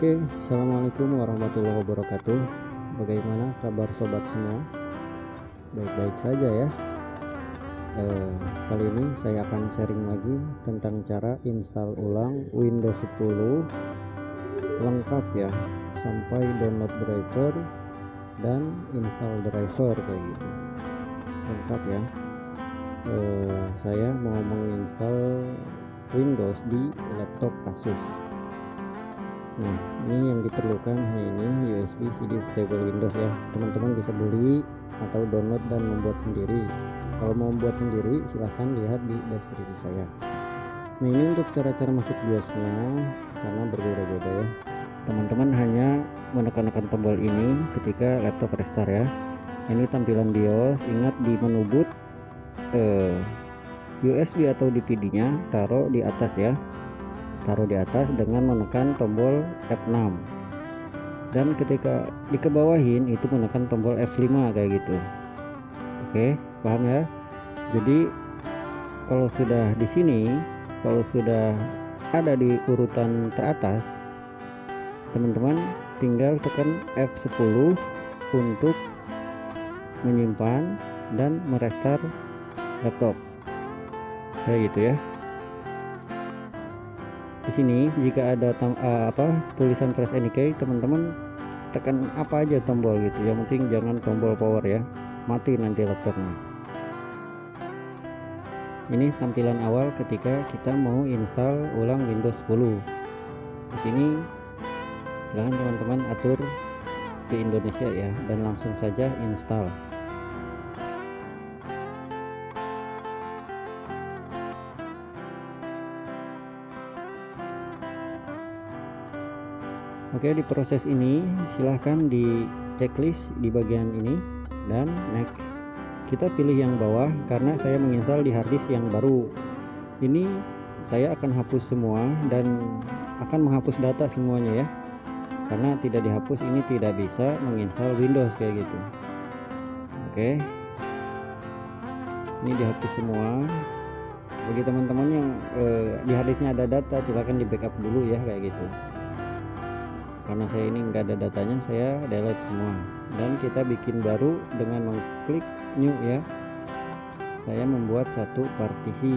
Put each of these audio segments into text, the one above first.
Oke, assalamualaikum warahmatullahi wabarakatuh. Bagaimana kabar sobat semua? Baik-baik saja ya. Eh, kali ini saya akan sharing lagi tentang cara install ulang Windows 10 lengkap ya, sampai download driver dan install driver kayak gitu. Lengkap ya. Eh, saya mau menginstal Windows di laptop Asus Nah, ini yang diperlukan hanya ini USB CD stable Windows ya. Teman-teman bisa beli atau download dan membuat sendiri. Kalau mau membuat sendiri, silahkan lihat di deskripsi saya. Nah, ini untuk cara-cara masuk BIOSnya karena berbeda-beda ya. Teman-teman hanya menekan-nekan tombol ini ketika laptop restart ya. Ini tampilan BIOS. Ingat di menu boot eh, USB atau DVD-nya taruh di atas ya taruh di atas dengan menekan tombol F6 dan ketika dikebawahin itu menekan tombol F5 kayak gitu. Oke paham ya? Jadi kalau sudah di sini kalau sudah ada di urutan teratas teman-teman tinggal tekan F10 untuk menyimpan dan merestart laptop. Kayak gitu ya di sini jika ada uh, apa tulisan any key teman-teman tekan apa aja tombol gitu. Yang penting jangan tombol power ya. Mati nanti laptopnya. Ini tampilan awal ketika kita mau install ulang Windows 10 di sini silahkan teman-teman atur ke Indonesia ya dan langsung saja install Oke di proses ini silahkan di checklist di bagian ini. Dan next kita pilih yang bawah karena saya menginstal di harddisk yang baru. Ini saya akan hapus semua dan akan menghapus data semuanya ya. Karena tidak dihapus ini tidak bisa menginstal Windows kayak gitu. Oke. Ini dihapus semua. Bagi teman-teman yang eh, di harddisknya ada data silahkan di backup dulu ya kayak gitu karena saya ini enggak ada datanya saya delete semua. Dan kita bikin baru dengan mengklik new ya. Saya membuat satu partisi.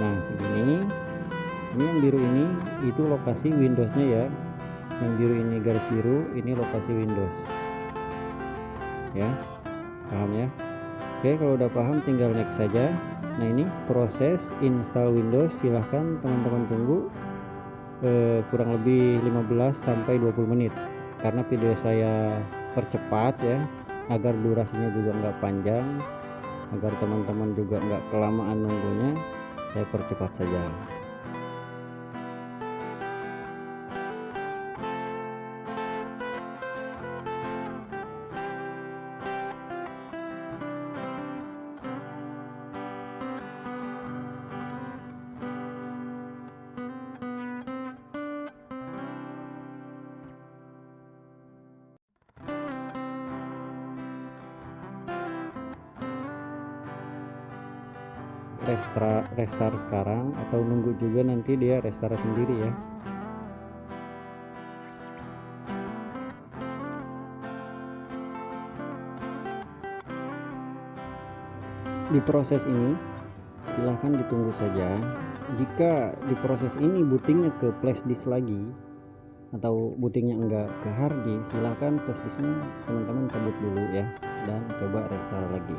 Nah segini. Ini yang biru ini itu lokasi Windowsnya ya. Yang biru ini garis biru ini lokasi Windows. Ya paham ya? Oke kalau udah paham tinggal next saja. Nah ini proses install Windows. Silahkan teman-teman tunggu eh, kurang lebih 15 sampai 20 menit. Karena video saya percepat ya agar durasinya juga nggak panjang agar teman-teman juga nggak kelamaan nunggunya saya percepat saja restart restart sekarang atau nunggu juga nanti dia restart sendiri ya? Di proses ini silahkan ditunggu saja. Jika di proses ini bootingnya ke flash disk lagi atau bootingnya enggak ke hard disk silahkan flash disknya teman-teman cabut dulu ya dan coba restart lagi.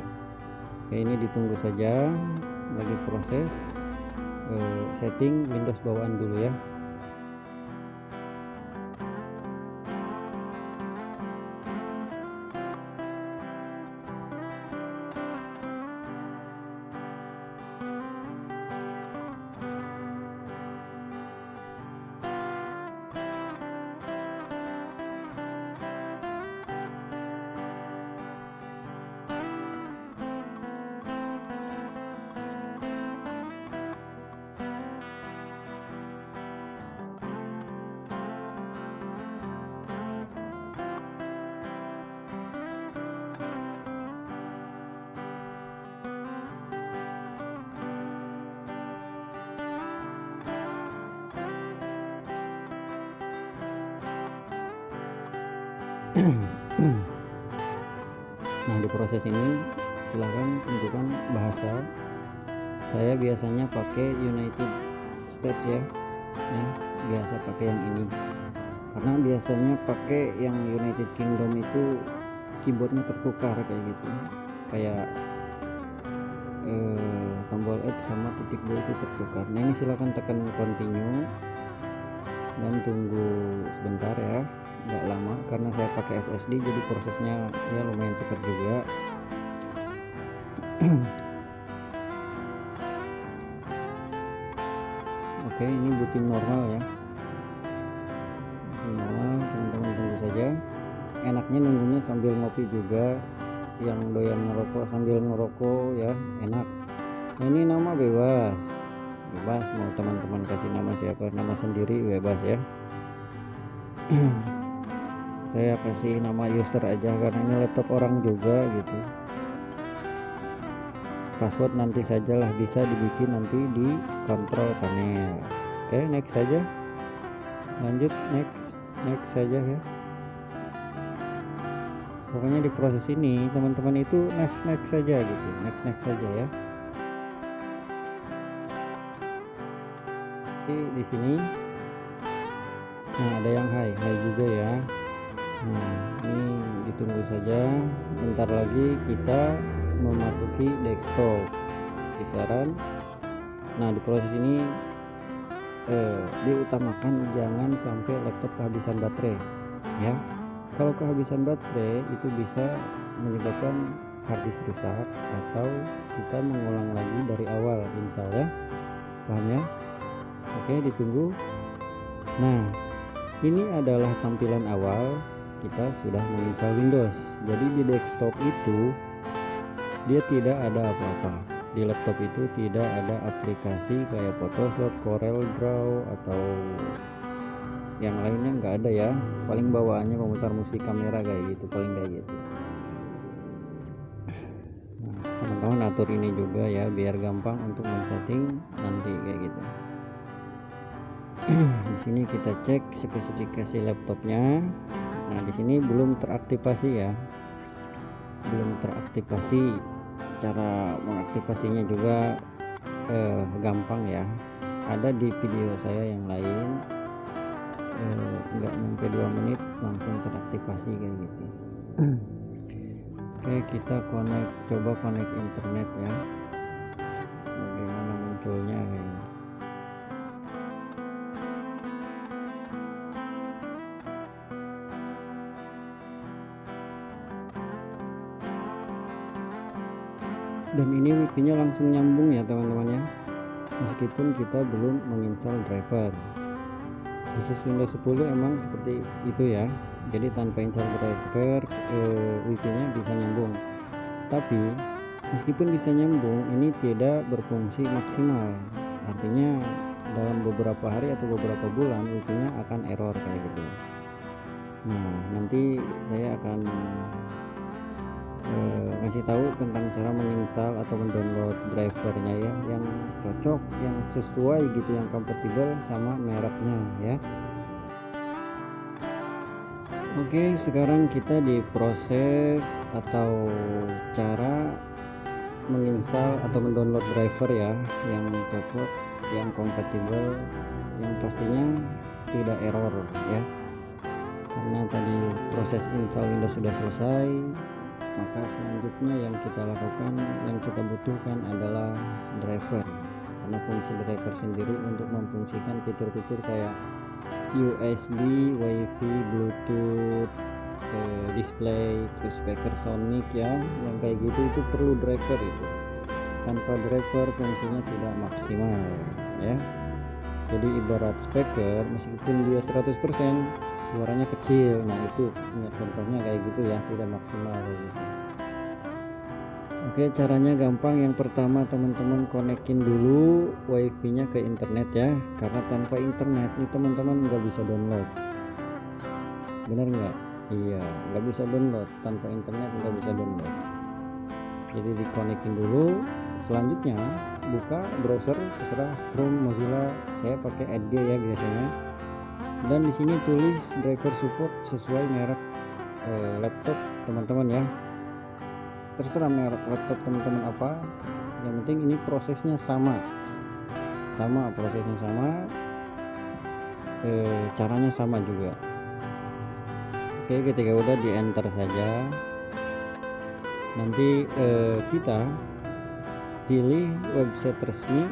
Oke ini ditunggu saja lagi proses uh, setting Windows bawaan dulu ya nah di proses ini silahkan tentukan bahasa. Saya biasanya pakai United States ya, ya biasa pakai yang ini. Karena biasanya pakai yang United Kingdom itu keyboardnya tertukar kayak gitu. Kayak eh, tombol X sama titik dua itu tertukar. Nah ini silahkan tekan continue dan tunggu sebentar ya nggak lama karena saya pakai SSD jadi prosesnya ya lumayan cepat juga. Oke ini booting normal ya. Booting normal teman-teman tunggu saja. Enaknya nunggunya sambil ngopi juga yang doyan ngerokok sambil ngerokok ya enak. Ini nama bebas. Bebas mau teman-teman kasih nama siapa nama sendiri bebas ya saya kasih nama user aja karena ini laptop orang juga gitu. Password nanti sajalah bisa dibikin nanti di kontrol panel. Oke okay, next saja. Lanjut next next saja ya. Pokoknya di proses ini teman-teman itu next next saja gitu. Next next saja ya. Di sini. Nah ada yang high high juga ya nah ini ditunggu saja. Bentar lagi kita memasuki desktop. Kisaran nah di proses ini eh, diutamakan jangan sampai laptop kehabisan baterai ya. Kalau kehabisan baterai itu bisa menyebabkan harddisk rusak atau kita mengulang lagi dari awal insya Allah. Paham ya? Oke ditunggu. Nah ini adalah tampilan awal kita sudah menginstal Windows. Jadi di desktop itu dia tidak ada apa-apa. Di laptop itu tidak ada aplikasi kayak Photoshop, Corel Draw atau yang lainnya nggak ada ya. Paling bawaannya pemutar musik kamera kayak gitu paling kayak gitu. Nah, teman-teman atur ini juga ya biar gampang untuk men-setting nanti kayak gitu di sini kita cek spesifikasi laptopnya. Nah di sini belum teraktivasi ya. Belum teraktivasi. Cara mengaktifasinya juga eh, gampang ya. Ada di video saya yang lain. Eh, nyampe dua menit langsung teraktivasi kayak gitu. Oke kita connect coba connect internet ya dan ini wifi nya langsung nyambung ya teman-teman ya. Meskipun kita belum menginstal driver. Khusus Windows 10 emang seperti itu ya. Jadi tanpa install driver eh, wifi nya bisa nyambung. Tapi meskipun bisa nyambung ini tidak berfungsi maksimal. Artinya dalam beberapa hari atau beberapa bulan wifi nya akan error kayak gitu. Nah nanti saya akan eh, ngasih tahu tentang cara menginstal atau mendownload drivernya ya yang cocok yang sesuai gitu yang kompatibel sama mereknya ya. Oke sekarang kita di proses atau cara menginstal atau mendownload driver ya yang cocok yang kompatibel yang pastinya tidak error ya. Karena tadi proses install Windows sudah selesai maka selanjutnya yang kita lakukan yang kita butuhkan adalah driver karena fungsi driver sendiri untuk memfungsikan fitur-fitur kayak USB, WiFi, Bluetooth, eh, display, terus speaker Sonic ya, yang kayak gitu itu perlu driver itu. Tanpa driver fungsinya tidak maksimal ya. Jadi ibarat speaker meskipun dia 100% suaranya kecil. Nah itu ya, contohnya kayak gitu ya tidak maksimal gitu. Oke caranya gampang. Yang pertama teman-teman konekin dulu wifi nya ke internet ya. Karena tanpa internet ini teman-teman nggak bisa download. Bener nggak? Iya nggak bisa download. Tanpa internet nggak bisa download. Jadi dikonekin dulu. Selanjutnya buka browser terserah Chrome Mozilla saya pakai Edge ya biasanya. Dan di sini tulis driver support sesuai merek uh, laptop teman-teman ya. Terserah merek laptop teman-teman apa yang penting ini prosesnya sama. Sama prosesnya sama. Eh, caranya sama juga. Oke ketika udah di enter saja. Nanti eh, kita pilih website resmi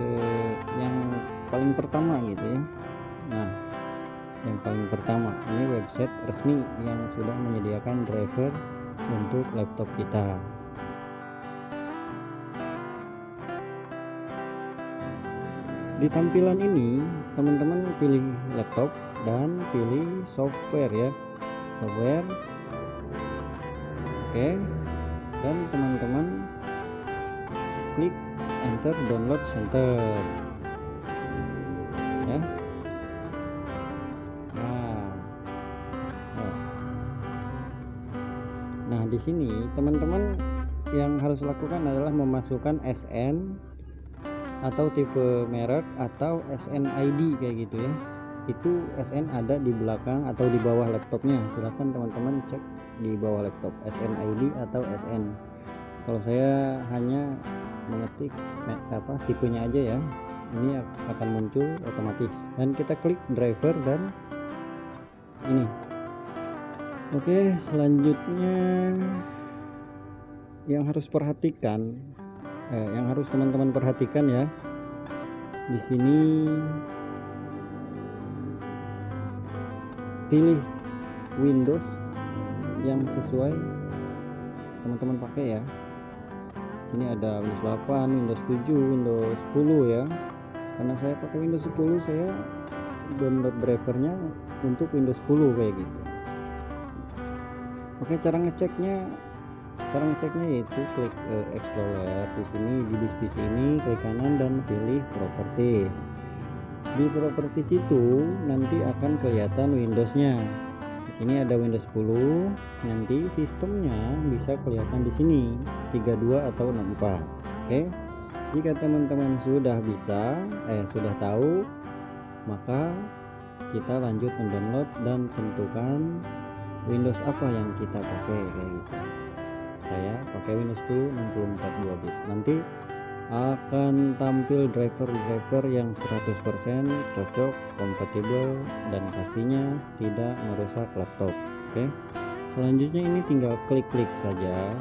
eh, yang paling pertama gitu ya. Nah yang paling pertama ini website resmi yang sudah menyediakan driver untuk laptop kita. Di tampilan ini teman-teman pilih laptop dan pilih software ya. Software. Oke. Dan teman-teman klik enter download center. Ya. Nah. Nah, nah di sini teman-teman yang harus lakukan adalah memasukkan SN atau tipe merek atau SNID kayak gitu ya. Itu SN ada di belakang atau di bawah laptopnya. Silahkan teman-teman cek di bawah laptop SNID atau SN kalau saya hanya mengetik apa tipenya aja ya. Ini akan muncul otomatis. Dan kita klik driver dan ini. Oke selanjutnya yang harus perhatikan eh, yang harus teman-teman perhatikan ya. Di sini pilih Windows yang sesuai teman-teman pakai ya ini ada Windows 8 Windows 7 Windows 10 ya. Karena saya pakai Windows 10 saya download drivernya untuk Windows 10 kayak gitu. Oke cara ngeceknya cara ngeceknya yaitu klik uh, Explorer di sini di disk ini klik kanan dan pilih Properties. Di Properties itu nanti akan kelihatan Windowsnya sini ada Windows 10 nanti sistemnya bisa kelihatan di sini. 32 atau 64 oke. Jika teman-teman sudah bisa eh sudah tahu maka kita lanjut mendownload dan tentukan Windows apa yang kita pakai kayak gitu. Saya pakai Windows 10 64 2 bit. Nanti akan tampil driver-driver yang 100% cocok, kompatibel dan pastinya tidak merusak laptop oke? Selanjutnya ini tinggal klik-klik saja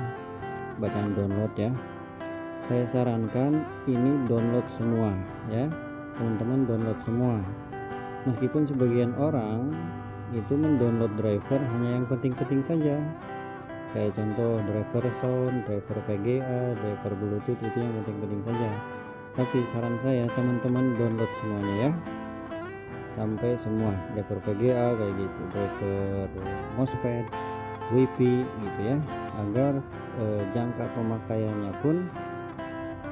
bacaan download ya. Saya sarankan ini download semua ya teman-teman download semua. Meskipun sebagian orang itu mendownload driver hanya yang penting-penting saja kayak contoh driver sound, driver VGA, driver bluetooth itu yang penting-penting saja. Tapi saran saya teman-teman download semuanya ya. Sampai semua driver VGA kayak gitu. Driver MOSFET WiFi gitu ya. Agar eh, jangka pemakaiannya pun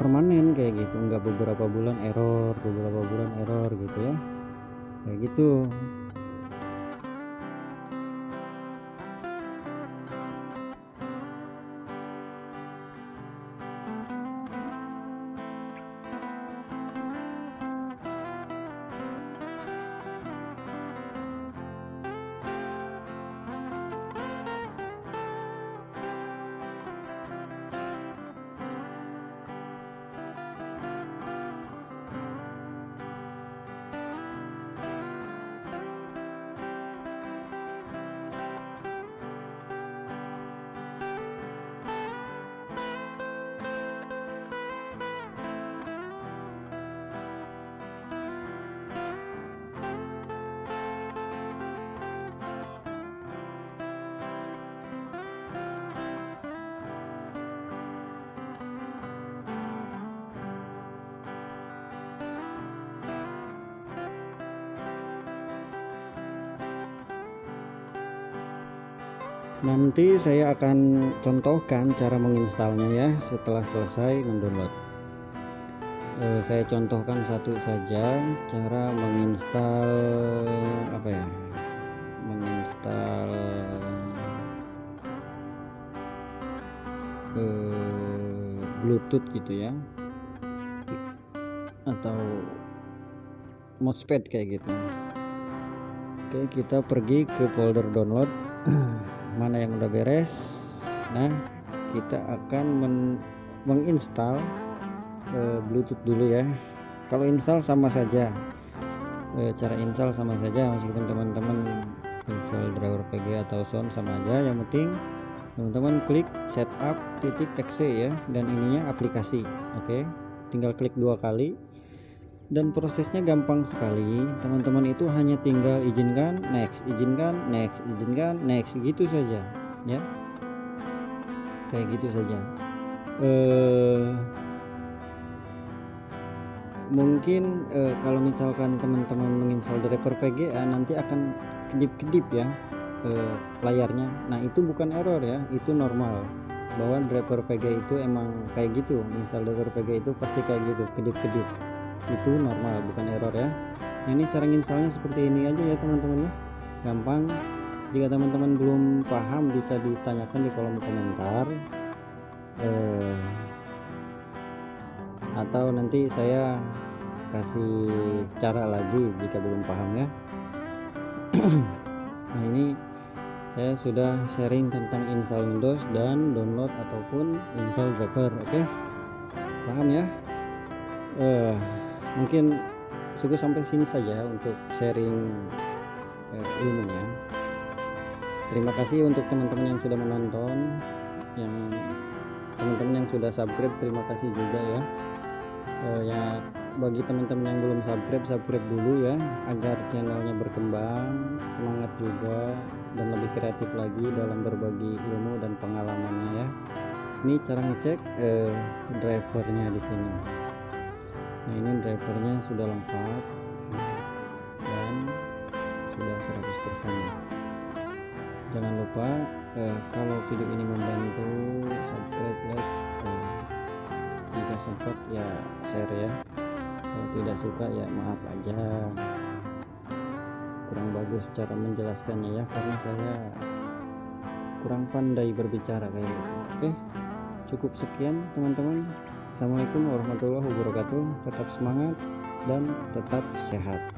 permanen kayak gitu. Enggak beberapa bulan error beberapa bulan error gitu ya. Kayak gitu nanti saya akan contohkan cara menginstalnya ya setelah selesai mendownload. E, saya contohkan satu saja cara menginstal apa ya menginstal e, bluetooth gitu ya atau mousepad kayak gitu. Oke kita pergi ke folder download mana yang udah beres nah kita akan men menginstal uh, bluetooth dulu ya. Kalau install sama saja. Uh, cara install sama saja meskipun teman-teman install driver PG atau sound sama aja. Yang penting teman-teman klik setup titik exe ya dan ininya aplikasi oke? Okay? tinggal klik dua kali dan prosesnya gampang sekali. Teman-teman itu hanya tinggal izinkan next izinkan next izinkan next. Gitu saja ya. Kayak gitu saja. Eh, mungkin eh, kalau misalkan teman-teman menginstal driver VGA nanti akan kedip-kedip ya eh, layarnya. Nah itu bukan error ya itu normal. Bahwa driver VGA itu emang kayak gitu install driver VGA itu pasti kayak gitu kedip-kedip itu normal bukan error ya. Ini cara installnya seperti ini aja ya teman-teman ya. Gampang. Jika teman-teman belum paham bisa ditanyakan di kolom komentar. Eh, atau nanti saya kasih cara lagi jika belum paham ya. Nah ini saya sudah sharing tentang install Windows dan download ataupun install driver oke? Okay? paham ya? Eh, mungkin cukup sampai sini saja untuk sharing eh, ilmunya. Terima kasih untuk teman-teman yang sudah menonton yang teman-teman yang sudah subscribe terima kasih juga ya. Eh, ya bagi teman-teman yang belum subscribe subscribe dulu ya agar channelnya berkembang semangat juga dan lebih kreatif lagi dalam berbagi ilmu dan pengalamannya ya. Ini cara ngecek eh, drivernya di sini nah ini drivernya sudah lengkap. Dan sudah 100% jangan lupa eh, kalau video ini membantu subscribe like eh, jika sempat ya share ya. Kalau tidak suka ya maaf aja. Kurang bagus cara menjelaskannya ya karena saya kurang pandai berbicara kayak gitu. Oke cukup sekian teman-teman Assalamualaikum warahmatullahi wabarakatuh. Tetap semangat dan tetap sehat